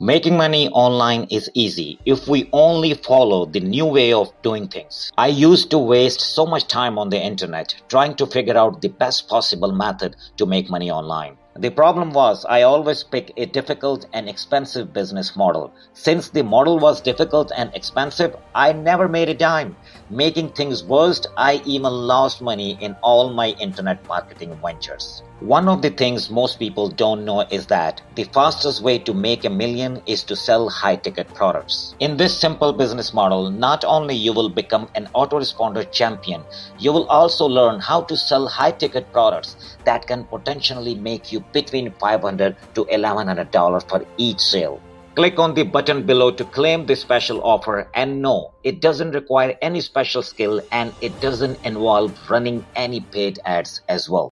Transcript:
Making money online is easy if we only follow the new way of doing things. I used to waste so much time on the internet trying to figure out the best possible method to make money online. The problem was I always pick a difficult and expensive business model. Since the model was difficult and expensive, I never made a dime. Making things worse, I even lost money in all my internet marketing ventures. One of the things most people don't know is that the fastest way to make a million is to sell high ticket products. In this simple business model, not only you will become an autoresponder champion, you will also learn how to sell high ticket products that can potentially make you between 500 to $1100 for each sale. Click on the button below to claim this special offer and no, it doesn't require any special skill and it doesn't involve running any paid ads as well.